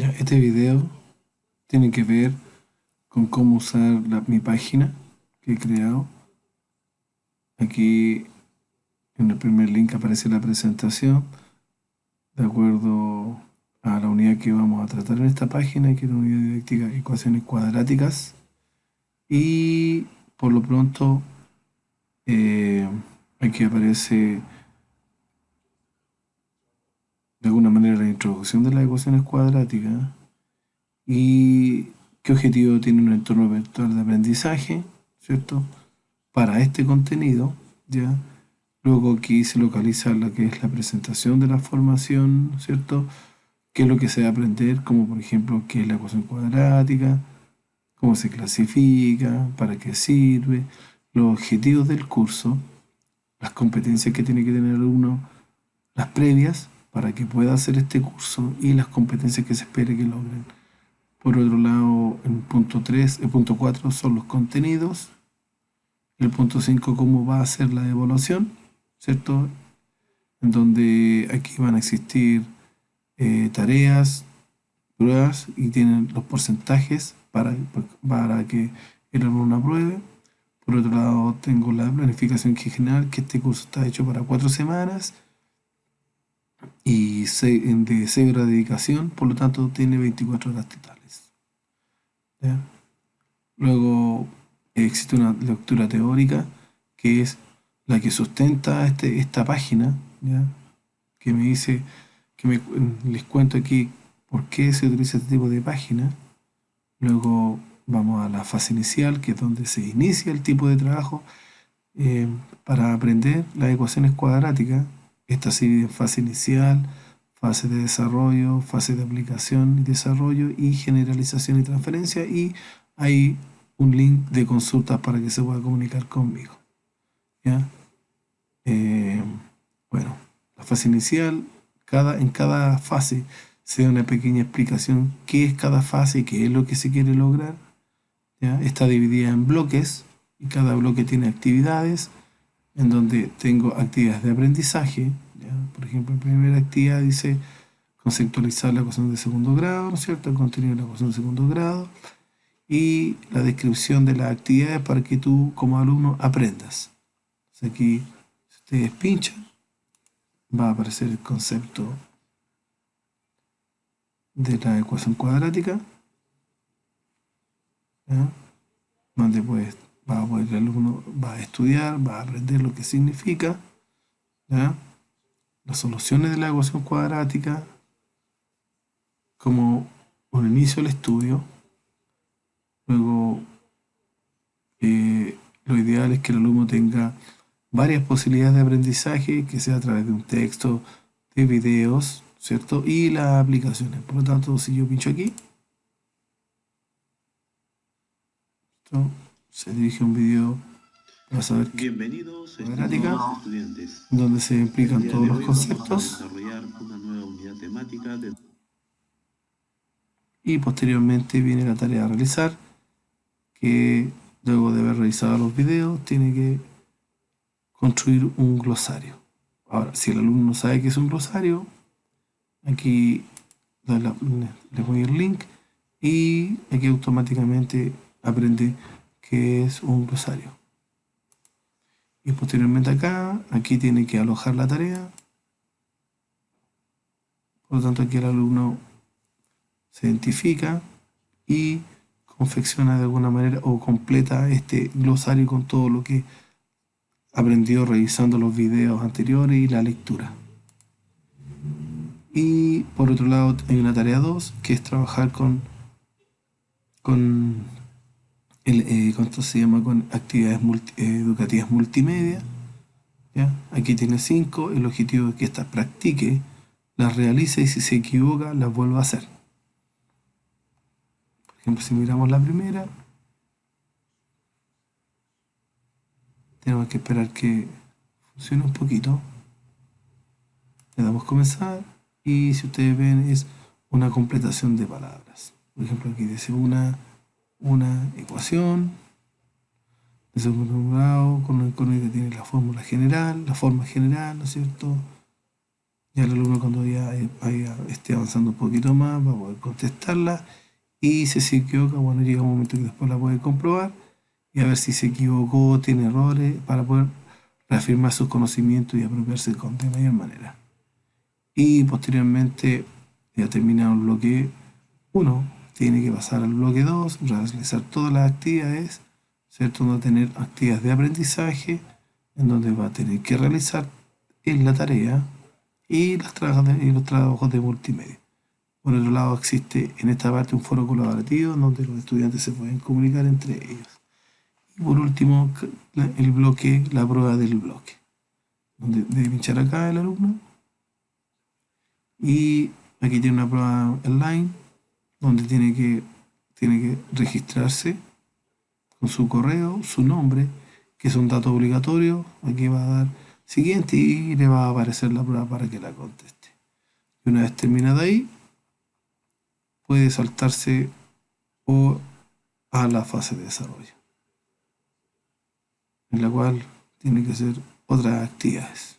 Este video tiene que ver con cómo usar mi página que he creado. Aquí en el primer link aparece la presentación de acuerdo a la unidad que vamos a tratar en esta página, que es la unidad didáctica ecuaciones cuadráticas. Y por lo pronto eh, aquí aparece de alguna manera la introducción de las ecuaciones cuadráticas y qué objetivo tiene un entorno virtual de aprendizaje, ¿cierto? Para este contenido, ¿ya? Luego aquí se localiza lo que es la presentación de la formación, ¿cierto? Qué es lo que se va a aprender, como por ejemplo, qué es la ecuación cuadrática, cómo se clasifica, para qué sirve, los objetivos del curso, las competencias que tiene que tener uno, las previas, para que pueda hacer este curso y las competencias que se espere que logren. Por otro lado, el punto 3, el punto 4 son los contenidos. El punto 5, cómo va a ser la evaluación, ¿cierto? En donde aquí van a existir eh, tareas, pruebas y tienen los porcentajes para, para que el alumno apruebe. Por otro lado, tengo la planificación general, que este curso está hecho para cuatro semanas y de 6 horas de dedicación, por lo tanto tiene 24 horas totales. Luego existe una lectura teórica que es la que sustenta este, esta página, que me dice, que me, les cuento aquí por qué se utiliza este tipo de página. Luego vamos a la fase inicial, que es donde se inicia el tipo de trabajo eh, para aprender las ecuaciones cuadráticas esta se divide en fase inicial, fase de desarrollo, fase de aplicación y desarrollo y generalización y transferencia y hay un link de consultas para que se pueda comunicar conmigo. Eh, bueno, la fase inicial, cada, en cada fase se da una pequeña explicación qué es cada fase y qué es lo que se quiere lograr. Está dividida en bloques y cada bloque tiene actividades en donde tengo actividades de aprendizaje. Por ejemplo, en primera actividad dice conceptualizar la ecuación de segundo grado, ¿no es cierto? El contenido de la ecuación de segundo grado y la descripción de las actividades para que tú como alumno aprendas. aquí, si ustedes pinchan, va a aparecer el concepto de la ecuación cuadrática, puedes va a poder, el alumno va a estudiar, va a aprender lo que significa, las soluciones de la ecuación cuadrática, como un inicio del estudio, luego eh, lo ideal es que el alumno tenga varias posibilidades de aprendizaje, que sea a través de un texto, de videos, ¿cierto? Y las aplicaciones. Por lo tanto, si yo pincho aquí, se dirige un video para saber Bienvenidos estudiantes. donde se explican todos los conceptos y posteriormente viene la tarea a realizar que luego de haber realizado los videos tiene que construir un glosario. Ahora si el alumno no sabe qué es un glosario aquí le voy el link y aquí automáticamente aprende que es un glosario. Y posteriormente acá, aquí tiene que alojar la tarea. Por lo tanto, aquí el alumno se identifica y confecciona de alguna manera o completa este glosario con todo lo que aprendió revisando los videos anteriores y la lectura. Y por otro lado hay una tarea 2 que es trabajar con, con el, eh, se llama? Con actividades educativas multimedia. ¿ya? Aquí tiene 5, el objetivo es que esta practique, las realice y si se equivoca las vuelva a hacer. Por ejemplo, si miramos la primera, tenemos que esperar que funcione un poquito. Le damos comenzar y si ustedes ven es una completación de palabras. Por ejemplo, aquí dice una una ecuación de segundo grado con, el que tiene la fórmula general, la forma general, ¿no es cierto? Ya el alumno cuando ya vaya, esté avanzando un poquito más va a poder contestarla y si se equivoca, bueno, llega un momento que después la puede comprobar y a ver si se equivocó, tiene errores, para poder reafirmar sus conocimientos y apropiarse de mayor manera. Y posteriormente, ya terminado el bloque 1, tiene que pasar al bloque 2, realizar todas las actividades, ¿cierto? No tener actividades de aprendizaje, en donde va a tener que realizar en la tarea y, las y los trabajos de multimedia. Por otro lado, existe en esta parte un foro colaborativo donde los estudiantes se pueden comunicar entre ellos. Y por último, el bloque, la prueba del bloque, donde debe pinchar acá el alumno. Y aquí tiene una prueba online, donde tiene que, tiene que registrarse con su correo, su nombre, que es un dato obligatorio. Aquí va a dar siguiente y le va a aparecer la prueba para que la conteste. Y una vez terminada ahí, puede saltarse o a la fase de desarrollo, en la cual tiene que hacer otras actividades.